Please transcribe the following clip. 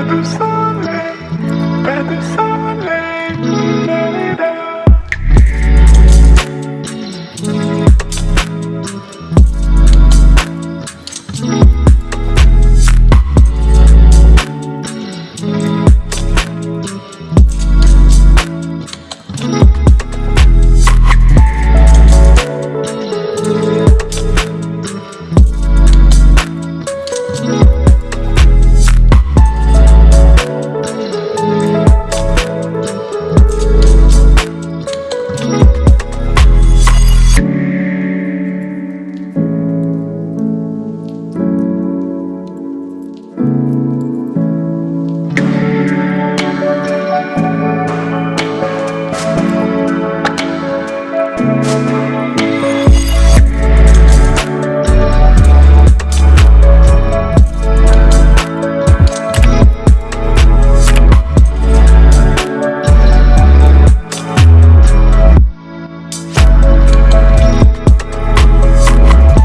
Better Sunday, better Sunday.